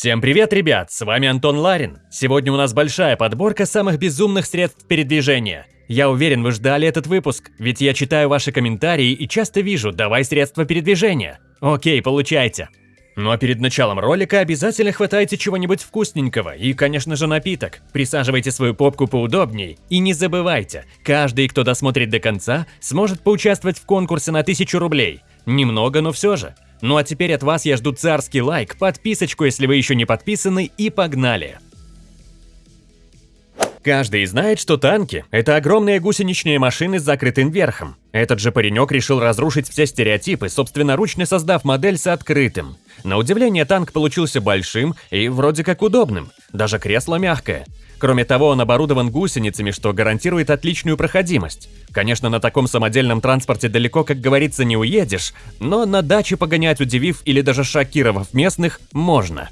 Всем привет, ребят! С вами Антон Ларин. Сегодня у нас большая подборка самых безумных средств передвижения. Я уверен, вы ждали этот выпуск, ведь я читаю ваши комментарии и часто вижу «давай средства передвижения». Окей, получайте. Ну а перед началом ролика обязательно хватайте чего-нибудь вкусненького и, конечно же, напиток. Присаживайте свою попку поудобней. И не забывайте, каждый, кто досмотрит до конца, сможет поучаствовать в конкурсе на 1000 рублей. Немного, но все же. Ну а теперь от вас я жду царский лайк, подписочку, если вы еще не подписаны, и погнали! Каждый знает, что танки – это огромные гусеничные машины с закрытым верхом. Этот же паренек решил разрушить все стереотипы, собственноручно создав модель с открытым. На удивление, танк получился большим и вроде как удобным. Даже кресло мягкое. Кроме того, он оборудован гусеницами, что гарантирует отличную проходимость. Конечно, на таком самодельном транспорте далеко, как говорится, не уедешь, но на даче погонять, удивив или даже шокировав местных, можно.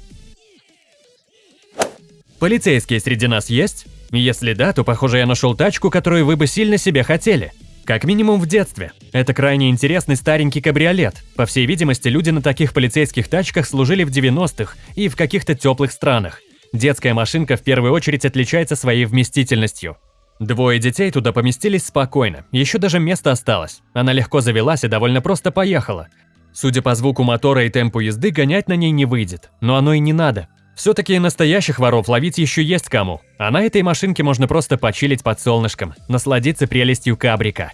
Полицейские среди нас есть? Если да, то, похоже, я нашел тачку, которую вы бы сильно себе хотели. Как минимум в детстве. Это крайне интересный старенький кабриолет. По всей видимости, люди на таких полицейских тачках служили в 90-х и в каких-то теплых странах. Детская машинка в первую очередь отличается своей вместительностью. Двое детей туда поместились спокойно, еще даже место осталось. Она легко завелась и довольно просто поехала. Судя по звуку мотора и темпу езды, гонять на ней не выйдет, но оно и не надо. Все-таки настоящих воров ловить еще есть кому, а на этой машинке можно просто почилить под солнышком, насладиться прелестью кабрика.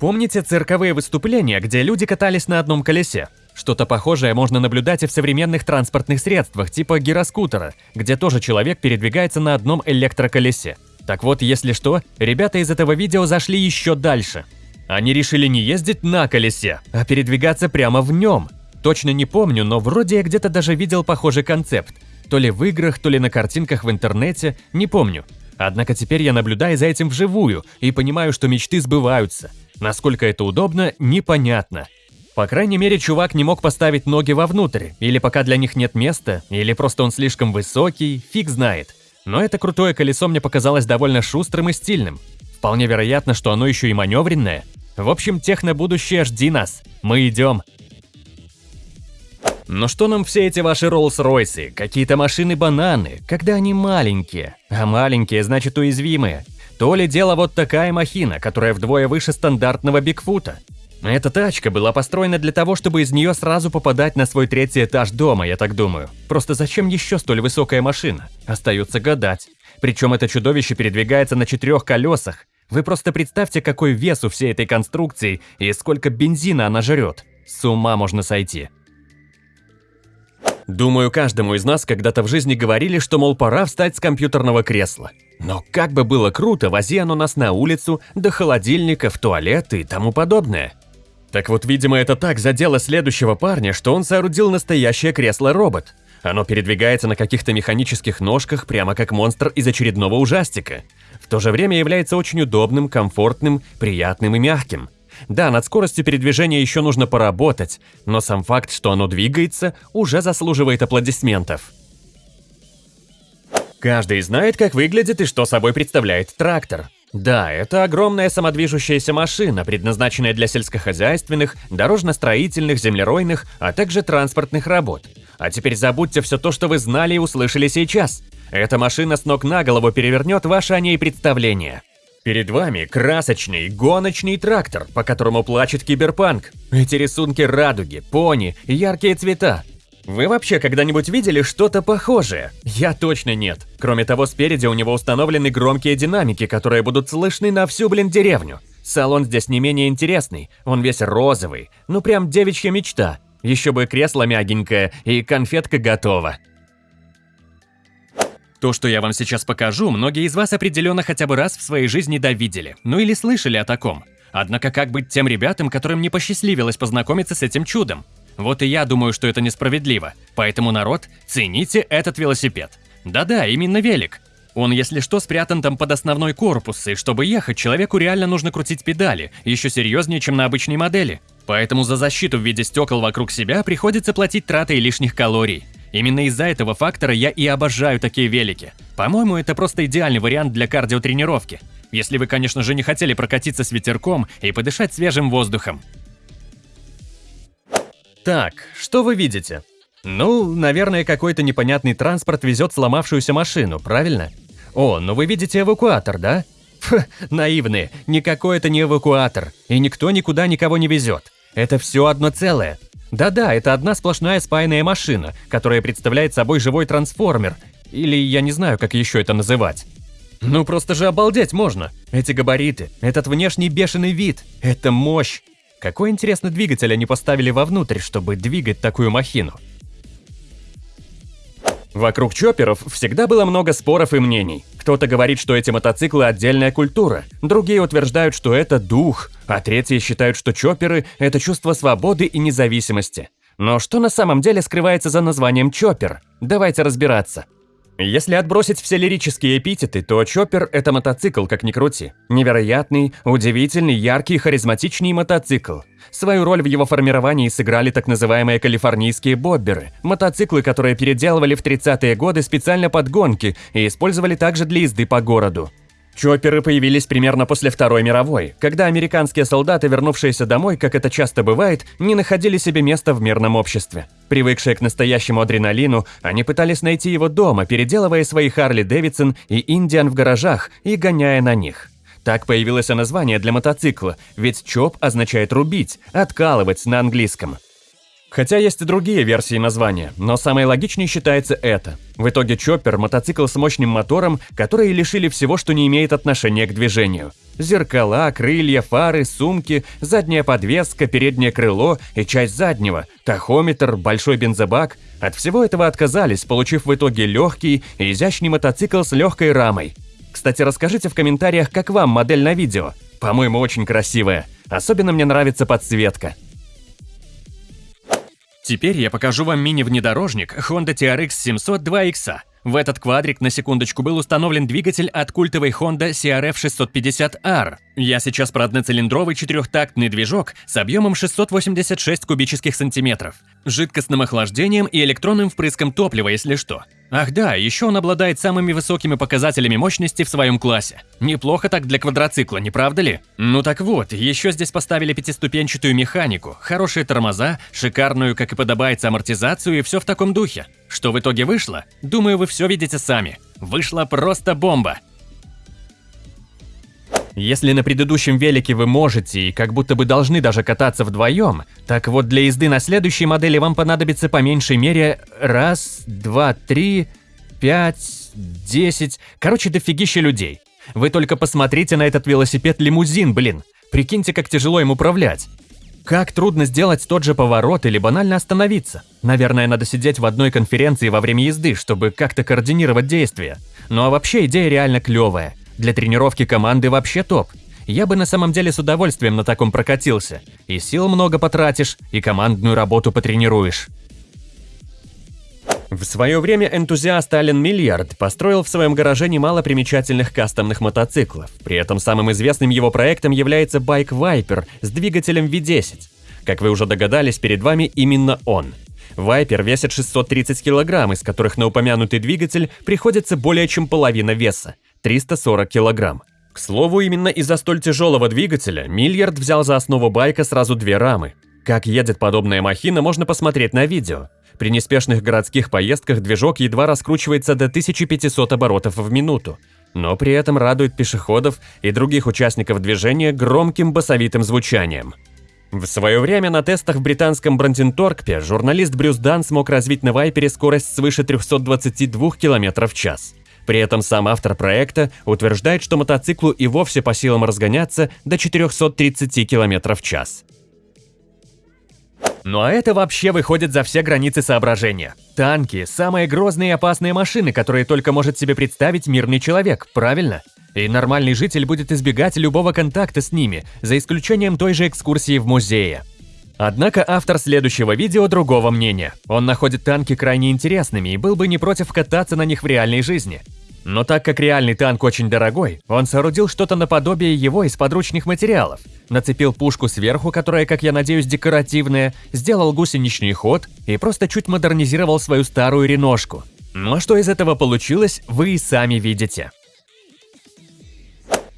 Помните цирковые выступления, где люди катались на одном колесе? Что-то похожее можно наблюдать и в современных транспортных средствах, типа гироскутера, где тоже человек передвигается на одном электроколесе. Так вот, если что, ребята из этого видео зашли еще дальше. Они решили не ездить на колесе, а передвигаться прямо в нем – Точно не помню, но вроде я где-то даже видел похожий концепт. То ли в играх, то ли на картинках в интернете, не помню. Однако теперь я наблюдаю за этим вживую и понимаю, что мечты сбываются. Насколько это удобно, непонятно. По крайней мере, чувак не мог поставить ноги вовнутрь, или пока для них нет места, или просто он слишком высокий, фиг знает. Но это крутое колесо мне показалось довольно шустрым и стильным. Вполне вероятно, что оно еще и маневренное. В общем, техно-будущее жди нас. Мы идем. Но что нам все эти ваши Роллс-Ройсы, какие-то машины-бананы, когда они маленькие? А маленькие значит уязвимые. То ли дело вот такая махина, которая вдвое выше стандартного Бигфута. Эта тачка была построена для того, чтобы из нее сразу попадать на свой третий этаж дома, я так думаю. Просто зачем еще столь высокая машина? Остается гадать. Причем это чудовище передвигается на четырех колесах. Вы просто представьте, какой вес у всей этой конструкции и сколько бензина она жрет. С ума можно сойти. Думаю, каждому из нас когда-то в жизни говорили, что, мол, пора встать с компьютерного кресла. Но как бы было круто, вози оно нас на улицу, до холодильника, в туалет и тому подобное. Так вот, видимо, это так задело следующего парня, что он соорудил настоящее кресло-робот. Оно передвигается на каких-то механических ножках, прямо как монстр из очередного ужастика. В то же время является очень удобным, комфортным, приятным и мягким. Да, над скоростью передвижения еще нужно поработать, но сам факт, что оно двигается, уже заслуживает аплодисментов. Каждый знает, как выглядит и что собой представляет трактор. Да, это огромная самодвижущаяся машина, предназначенная для сельскохозяйственных, дорожно-строительных, землеройных, а также транспортных работ. А теперь забудьте все то, что вы знали и услышали сейчас. Эта машина с ног на голову перевернет ваше о ней представление. Перед вами красочный гоночный трактор, по которому плачет киберпанк. Эти рисунки радуги, пони, яркие цвета. Вы вообще когда-нибудь видели что-то похожее? Я точно нет. Кроме того, спереди у него установлены громкие динамики, которые будут слышны на всю, блин, деревню. Салон здесь не менее интересный, он весь розовый, ну прям девичья мечта. Еще бы кресло мягенькое и конфетка готова. То, что я вам сейчас покажу, многие из вас определенно хотя бы раз в своей жизни довидели, ну или слышали о таком. Однако как быть тем ребятам, которым не посчастливилось познакомиться с этим чудом? Вот и я думаю, что это несправедливо. Поэтому, народ, цените этот велосипед. Да-да, именно велик. Он, если что, спрятан там под основной корпус, и чтобы ехать, человеку реально нужно крутить педали, еще серьезнее, чем на обычной модели. Поэтому за защиту в виде стекол вокруг себя приходится платить тратой лишних калорий. Именно из-за этого фактора я и обожаю такие велики. По-моему, это просто идеальный вариант для кардиотренировки. Если вы, конечно же, не хотели прокатиться с ветерком и подышать свежим воздухом. Так, что вы видите? Ну, наверное, какой-то непонятный транспорт везет сломавшуюся машину, правильно? О, ну вы видите эвакуатор, да? Фу, наивные, никакой это не эвакуатор, и никто никуда никого не везет. Это все одно целое. Да-да, это одна сплошная спаянная машина, которая представляет собой живой трансформер, или я не знаю, как еще это называть. Ну просто же обалдеть можно. Эти габариты, этот внешний бешеный вид, это мощь. Какой интересный двигатель они поставили вовнутрь, чтобы двигать такую махину? Вокруг чопперов всегда было много споров и мнений. Кто-то говорит, что эти мотоциклы – отдельная культура, другие утверждают, что это дух, а третьи считают, что чопперы – это чувство свободы и независимости. Но что на самом деле скрывается за названием чоппер? Давайте разбираться. Если отбросить все лирические эпитеты, то Чоппер – это мотоцикл, как ни крути. Невероятный, удивительный, яркий, харизматичный мотоцикл. Свою роль в его формировании сыграли так называемые калифорнийские бобберы – мотоциклы, которые переделывали в 30-е годы специально под гонки и использовали также для езды по городу. Чопперы появились примерно после Второй мировой, когда американские солдаты, вернувшиеся домой, как это часто бывает, не находили себе места в мирном обществе. Привыкшие к настоящему адреналину, они пытались найти его дома, переделывая свои Харли Дэвидсон и Индиан в гаражах и гоняя на них. Так появилось название для мотоцикла, ведь чоп означает рубить, откалывать на английском. Хотя есть и другие версии названия, но самой логичней считается это. В итоге Чоппер – мотоцикл с мощным мотором, которые лишили всего, что не имеет отношения к движению. Зеркала, крылья, фары, сумки, задняя подвеска, переднее крыло и часть заднего, тахометр, большой бензобак – от всего этого отказались, получив в итоге легкий и изящный мотоцикл с легкой рамой. Кстати, расскажите в комментариях, как вам модель на видео. По-моему, очень красивая. Особенно мне нравится подсветка. Теперь я покажу вам мини-внедорожник Honda TRX 700 2X. В этот квадрик на секундочку был установлен двигатель от культовой Honda CRF 650R. Я сейчас про одноцилиндровый четырехтактный движок с объемом 686 кубических сантиметров, жидкостным охлаждением и электронным впрыском топлива, если что. Ах да, еще он обладает самыми высокими показателями мощности в своем классе. Неплохо так для квадроцикла, не правда ли? Ну так вот, еще здесь поставили пятиступенчатую механику, хорошие тормоза, шикарную, как и подобается, амортизацию и все в таком духе. Что в итоге вышло? Думаю, вы все видите сами. Вышла просто бомба. Если на предыдущем велике вы можете и как будто бы должны даже кататься вдвоем, так вот для езды на следующей модели вам понадобится по меньшей мере раз, два, три, пять, десять, короче дофигища людей. Вы только посмотрите на этот велосипед-лимузин, блин. Прикиньте, как тяжело им управлять. Как трудно сделать тот же поворот или банально остановиться. Наверное, надо сидеть в одной конференции во время езды, чтобы как-то координировать действия. Ну а вообще идея реально клевая. Для тренировки команды вообще топ. Я бы на самом деле с удовольствием на таком прокатился. И сил много потратишь, и командную работу потренируешь. В свое время энтузиаст Ален Миллиард построил в своем гараже немало примечательных кастомных мотоциклов. При этом самым известным его проектом является Bike Viper с двигателем V10. Как вы уже догадались, перед вами именно он. Viper весит 630 кг, из которых на упомянутый двигатель приходится более чем половина веса. 340 килограмм. К слову, именно из-за столь тяжелого двигателя Мильярд взял за основу байка сразу две рамы. Как едет подобная махина, можно посмотреть на видео. При неспешных городских поездках движок едва раскручивается до 1500 оборотов в минуту, но при этом радует пешеходов и других участников движения громким басовитым звучанием. В свое время на тестах в британском Бранденторкпе журналист Брюс Дан смог развить на Вайпере скорость свыше 322 км в час. При этом сам автор проекта утверждает, что мотоциклу и вовсе по силам разгоняться до 430 км в час. Ну а это вообще выходит за все границы соображения. Танки – самые грозные и опасные машины, которые только может себе представить мирный человек, правильно? И нормальный житель будет избегать любого контакта с ними, за исключением той же экскурсии в музее. Однако автор следующего видео другого мнения. Он находит танки крайне интересными и был бы не против кататься на них в реальной жизни. Но так как реальный танк очень дорогой, он соорудил что-то наподобие его из подручных материалов. Нацепил пушку сверху, которая, как я надеюсь, декоративная, сделал гусеничный ход и просто чуть модернизировал свою старую реношку. Но что из этого получилось, вы и сами видите.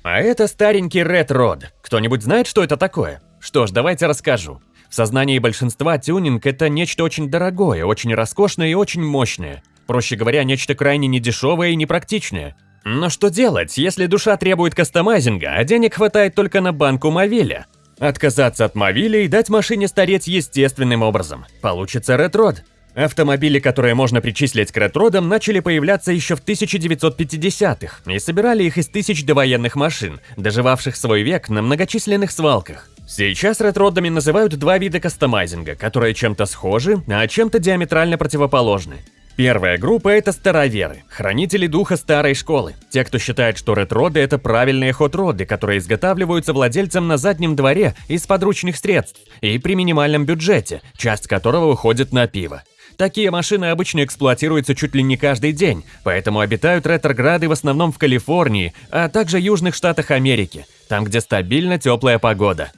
А это старенький Red Rod. Кто-нибудь знает, что это такое? Что ж, давайте расскажу. В сознании большинства тюнинг – это нечто очень дорогое, очень роскошное и очень мощное. Проще говоря, нечто крайне недешевое и непрактичное. Но что делать, если душа требует кастомайзинга, а денег хватает только на банку Мовиля? Отказаться от Мовиля и дать машине стареть естественным образом. Получится ретрод. Автомобили, которые можно причислить к ретродам, начали появляться еще в 1950-х и собирали их из тысяч довоенных машин, доживавших свой век на многочисленных свалках. Сейчас ретродами называют два вида кастомайзинга, которые чем-то схожи, а чем-то диаметрально противоположны. Первая группа – это староверы, хранители духа старой школы. Те, кто считает, что ретроды – это правильные хот-роды, которые изготавливаются владельцем на заднем дворе из подручных средств и при минимальном бюджете, часть которого уходит на пиво. Такие машины обычно эксплуатируются чуть ли не каждый день, поэтому обитают ретрограды в основном в Калифорнии, а также южных штатах Америки, там, где стабильно теплая погода.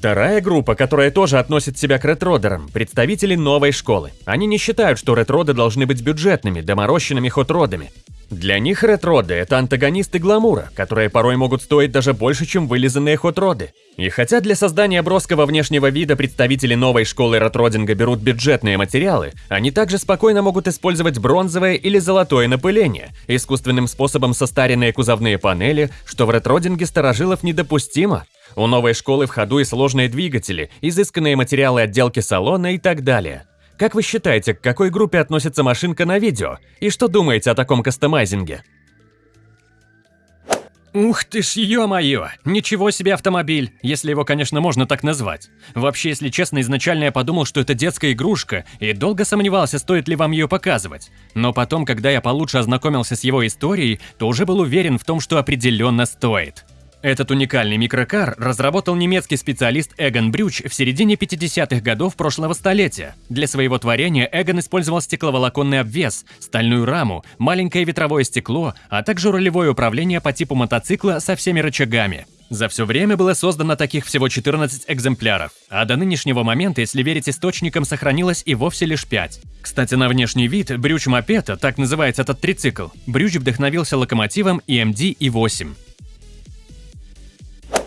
Вторая группа, которая тоже относит себя к ретродерам, представители новой школы. Они не считают, что ретроды должны быть бюджетными, доморощенными хот-родами. Для них ретроды – это антагонисты гламура, которые порой могут стоить даже больше, чем вылизанные хот-роды. И хотя для создания броского внешнего вида представители новой школы ретродинга берут бюджетные материалы, они также спокойно могут использовать бронзовое или золотое напыление, искусственным способом состаренные кузовные панели, что в ретродинге старожилов недопустимо. У новой школы в ходу и сложные двигатели, изысканные материалы отделки салона и так далее. Как вы считаете, к какой группе относится машинка на видео? И что думаете о таком кастомайзинге? Ух ты ж, ё-моё! Ничего себе автомобиль, если его, конечно, можно так назвать. Вообще, если честно, изначально я подумал, что это детская игрушка, и долго сомневался, стоит ли вам ее показывать. Но потом, когда я получше ознакомился с его историей, то уже был уверен в том, что определенно стоит. Этот уникальный микрокар разработал немецкий специалист Эгон Брюч в середине 50-х годов прошлого столетия. Для своего творения Эгон использовал стекловолоконный обвес, стальную раму, маленькое ветровое стекло, а также рулевое управление по типу мотоцикла со всеми рычагами. За все время было создано таких всего 14 экземпляров, а до нынешнего момента, если верить источникам, сохранилось и вовсе лишь 5. Кстати, на внешний вид Брюч Мопета, так называется этот трицикл, Брюч вдохновился локомотивом EMD E8.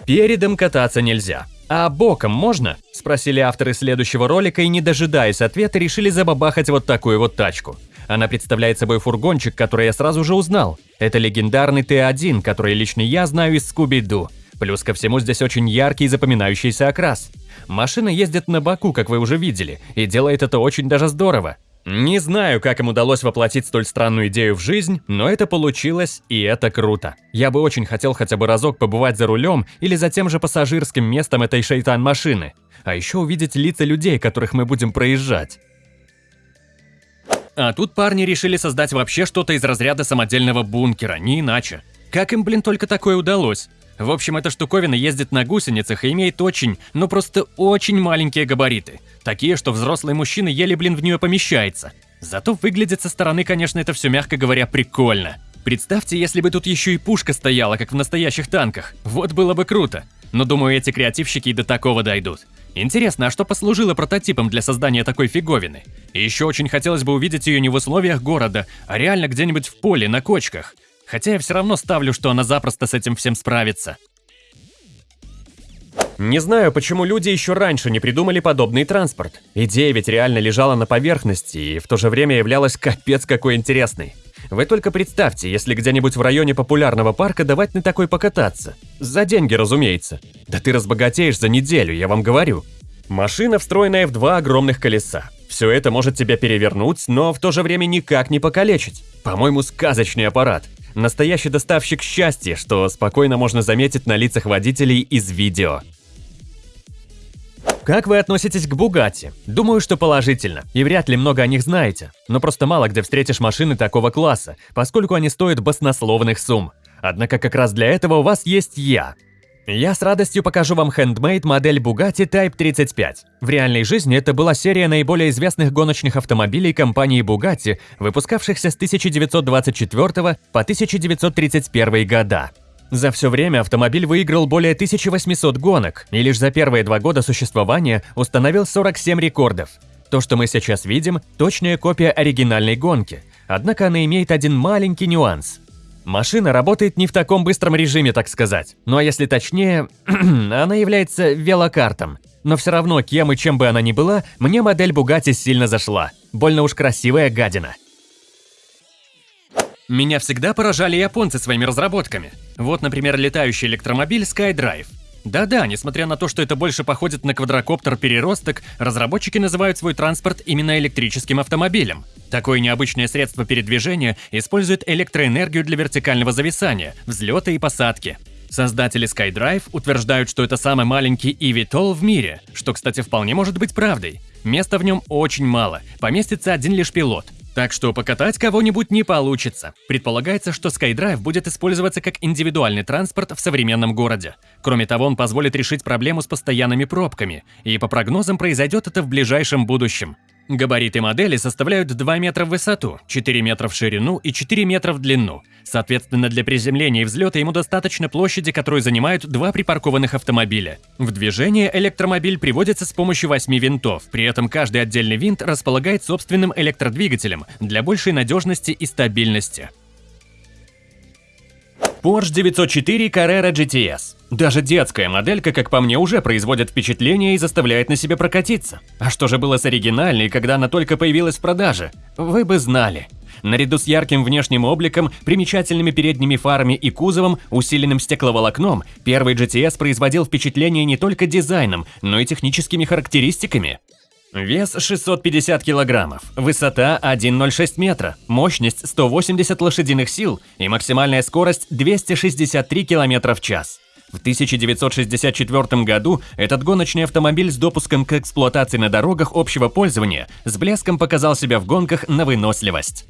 Передом кататься нельзя. А боком можно? Спросили авторы следующего ролика и, не дожидаясь ответа, решили забабахать вот такую вот тачку. Она представляет собой фургончик, который я сразу же узнал. Это легендарный Т1, который лично я знаю из Скуби-Ду. Плюс ко всему здесь очень яркий и запоминающийся окрас. Машина ездит на боку, как вы уже видели, и делает это очень даже здорово. Не знаю, как им удалось воплотить столь странную идею в жизнь, но это получилось, и это круто. Я бы очень хотел хотя бы разок побывать за рулем или за тем же пассажирским местом этой шейтан-машины. А еще увидеть лица людей, которых мы будем проезжать. А тут парни решили создать вообще что-то из разряда самодельного бункера, не иначе. Как им, блин, только такое удалось? В общем, эта штуковина ездит на гусеницах и имеет очень, ну просто очень маленькие габариты. Такие, что взрослый мужчина еле, блин, в нее помещается. Зато выглядит со стороны, конечно, это все, мягко говоря, прикольно. Представьте, если бы тут еще и пушка стояла, как в настоящих танках. Вот было бы круто. Но думаю, эти креативщики и до такого дойдут. Интересно, а что послужило прототипом для создания такой фиговины? И еще очень хотелось бы увидеть ее не в условиях города, а реально где-нибудь в поле, на кочках. Хотя я все равно ставлю, что она запросто с этим всем справится. Не знаю, почему люди еще раньше не придумали подобный транспорт. Идея ведь реально лежала на поверхности и в то же время являлась капец какой интересной. Вы только представьте, если где-нибудь в районе популярного парка давать на такой покататься. За деньги, разумеется. Да ты разбогатеешь за неделю, я вам говорю. Машина, встроенная в два огромных колеса. Все это может тебя перевернуть, но в то же время никак не покалечить. По-моему, сказочный аппарат. Настоящий доставщик счастья, что спокойно можно заметить на лицах водителей из видео. Как вы относитесь к Бугатти? Думаю, что положительно, и вряд ли много о них знаете. Но просто мало где встретишь машины такого класса, поскольку они стоят баснословных сумм. Однако как раз для этого у вас есть я. Я с радостью покажу вам хендмейд модель Bugatti Type 35. В реальной жизни это была серия наиболее известных гоночных автомобилей компании Bugatti, выпускавшихся с 1924 по 1931 года. За все время автомобиль выиграл более 1800 гонок и лишь за первые два года существования установил 47 рекордов. То, что мы сейчас видим, точная копия оригинальной гонки, однако она имеет один маленький нюанс – Машина работает не в таком быстром режиме, так сказать. Ну а если точнее, она является велокартом. Но все равно, кем и чем бы она ни была, мне модель Bugatti сильно зашла. Больно уж красивая гадина. Меня всегда поражали японцы своими разработками. Вот, например, летающий электромобиль SkyDrive. Да-да, несмотря на то, что это больше походит на квадрокоптер-переросток, разработчики называют свой транспорт именно электрическим автомобилем. Такое необычное средство передвижения использует электроэнергию для вертикального зависания, взлета и посадки. Создатели SkyDrive утверждают, что это самый маленький eVTOL в мире, что, кстати, вполне может быть правдой. Места в нем очень мало, поместится один лишь пилот. Так что покатать кого-нибудь не получится. Предполагается, что SkyDrive будет использоваться как индивидуальный транспорт в современном городе. Кроме того, он позволит решить проблему с постоянными пробками, и по прогнозам произойдет это в ближайшем будущем. Габариты модели составляют 2 метра в высоту, 4 метра в ширину и 4 метра в длину. Соответственно, для приземления и взлета ему достаточно площади, которую занимают два припаркованных автомобиля. В движение электромобиль приводится с помощью 8 винтов, при этом каждый отдельный винт располагает собственным электродвигателем для большей надежности и стабильности. Porsche 904 Carrera GTS. Даже детская моделька, как по мне, уже производит впечатление и заставляет на себе прокатиться. А что же было с оригинальной, когда она только появилась в продаже? Вы бы знали. Наряду с ярким внешним обликом, примечательными передними фарами и кузовом, усиленным стекловолокном, первый GTS производил впечатление не только дизайном, но и техническими характеристиками. Вес 650 килограммов, высота 1,06 метра, мощность 180 лошадиных сил и максимальная скорость 263 километра в час. В 1964 году этот гоночный автомобиль с допуском к эксплуатации на дорогах общего пользования с блеском показал себя в гонках на выносливость.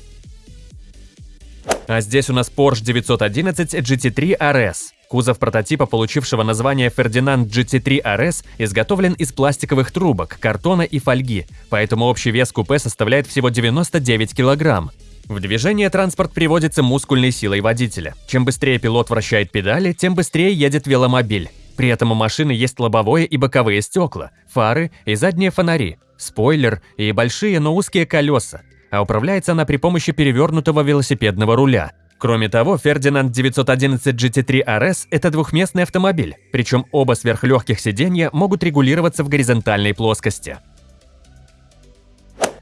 А здесь у нас Porsche 911 GT3 RS. Кузов прототипа, получившего название Ferdinand GT3 RS, изготовлен из пластиковых трубок, картона и фольги, поэтому общий вес купе составляет всего 99 килограмм. В движение транспорт приводится мускульной силой водителя. Чем быстрее пилот вращает педали, тем быстрее едет веломобиль. При этом у машины есть лобовое и боковые стекла, фары и задние фонари, спойлер и большие, но узкие колеса. А управляется она при помощи перевернутого велосипедного руля. Кроме того, Ferdinand 911 GT3 RS – это двухместный автомобиль, причем оба сверхлегких сиденья могут регулироваться в горизонтальной плоскости.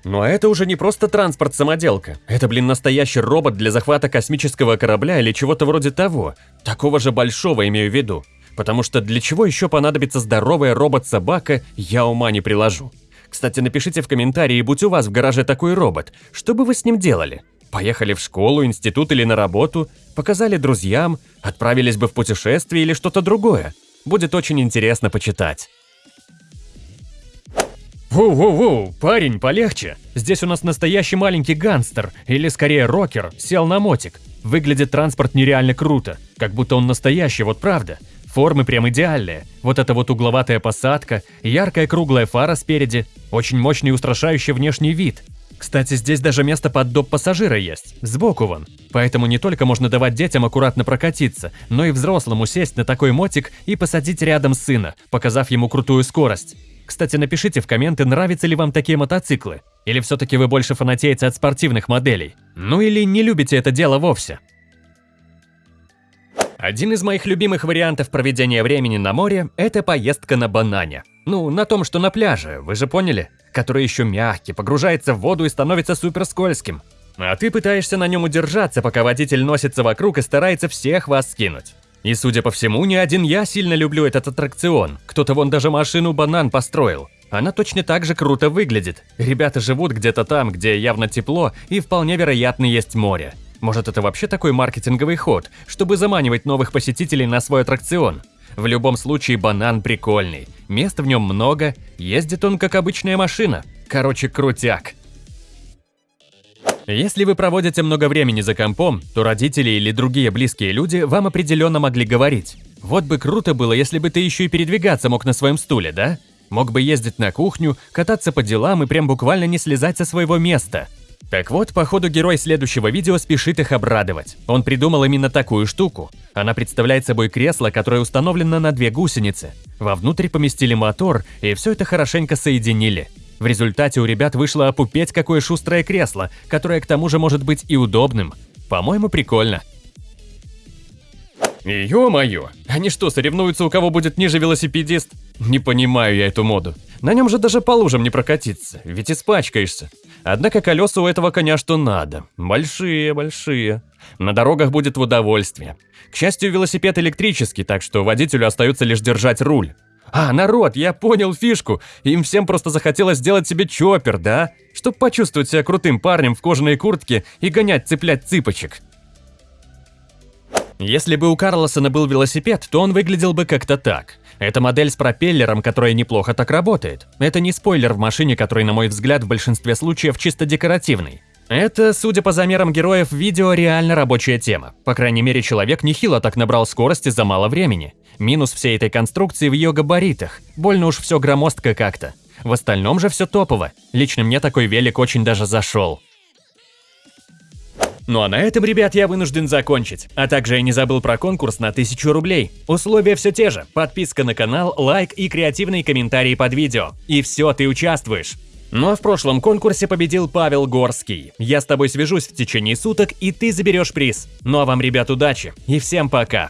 Но это уже не просто транспорт-самоделка. Это, блин, настоящий робот для захвата космического корабля или чего-то вроде того. Такого же большого имею в виду. Потому что для чего еще понадобится здоровая робот-собака, я ума не приложу. Кстати, напишите в комментарии, будь у вас в гараже такой робот, что бы вы с ним делали? Поехали в школу, институт или на работу, показали друзьям, отправились бы в путешествие или что-то другое. Будет очень интересно почитать. Воу-воу-воу, парень, полегче. Здесь у нас настоящий маленький гангстер, или скорее рокер, сел на мотик. Выглядит транспорт нереально круто, как будто он настоящий, вот правда. Формы прям идеальные. Вот эта вот угловатая посадка, яркая круглая фара спереди, очень мощный и устрашающий внешний вид. Кстати, здесь даже место под доп пассажира есть, сбоку вон. Поэтому не только можно давать детям аккуратно прокатиться, но и взрослому сесть на такой мотик и посадить рядом сына, показав ему крутую скорость. Кстати, напишите в комменты, нравятся ли вам такие мотоциклы. Или все-таки вы больше фанатеете от спортивных моделей. Ну или не любите это дело вовсе. Один из моих любимых вариантов проведения времени на море – это поездка на банане. Ну, на том, что на пляже, вы же поняли? Который еще мягкий, погружается в воду и становится супер скользким. А ты пытаешься на нем удержаться, пока водитель носится вокруг и старается всех вас скинуть. И судя по всему, не один я сильно люблю этот аттракцион. Кто-то вон даже машину банан построил. Она точно так же круто выглядит. Ребята живут где-то там, где явно тепло и вполне вероятно есть море. Может это вообще такой маркетинговый ход, чтобы заманивать новых посетителей на свой аттракцион? В любом случае банан прикольный, мест в нем много, ездит он как обычная машина. Короче, крутяк. Если вы проводите много времени за компом, то родители или другие близкие люди вам определенно могли говорить. Вот бы круто было, если бы ты еще и передвигаться мог на своем стуле, да? Мог бы ездить на кухню, кататься по делам и прям буквально не слезать со своего места. Так вот, походу герой следующего видео спешит их обрадовать. Он придумал именно такую штуку. Она представляет собой кресло, которое установлено на две гусеницы. Вовнутрь поместили мотор, и все это хорошенько соединили. В результате у ребят вышло опупеть какое шустрое кресло, которое к тому же может быть и удобным. По-моему, прикольно. Ё-моё, они что, соревнуются, у кого будет ниже велосипедист? Не понимаю я эту моду. На нем же даже по лужам не прокатиться, ведь испачкаешься. Однако колеса у этого коня что надо. Большие, большие. На дорогах будет в удовольствие. К счастью, велосипед электрический, так что водителю остается лишь держать руль. А, народ, я понял фишку. Им всем просто захотелось сделать себе чоппер, да? Чтоб почувствовать себя крутым парнем в кожаной куртке и гонять цеплять цыпочек. Если бы у Карлосона был велосипед, то он выглядел бы как-то так. Это модель с пропеллером, которая неплохо так работает. Это не спойлер в машине, который, на мой взгляд, в большинстве случаев чисто декоративный. Это, судя по замерам героев видео, реально рабочая тема. По крайней мере, человек нехило так набрал скорости за мало времени. Минус всей этой конструкции в ее габаритах. Больно уж все громоздко как-то. В остальном же все топово. Лично мне такой велик очень даже зашел. Ну а на этом, ребят, я вынужден закончить. А также я не забыл про конкурс на 1000 рублей. Условия все те же. Подписка на канал, лайк и креативные комментарии под видео. И все, ты участвуешь. Ну а в прошлом конкурсе победил Павел Горский. Я с тобой свяжусь в течение суток, и ты заберешь приз. Ну а вам, ребят, удачи и всем пока.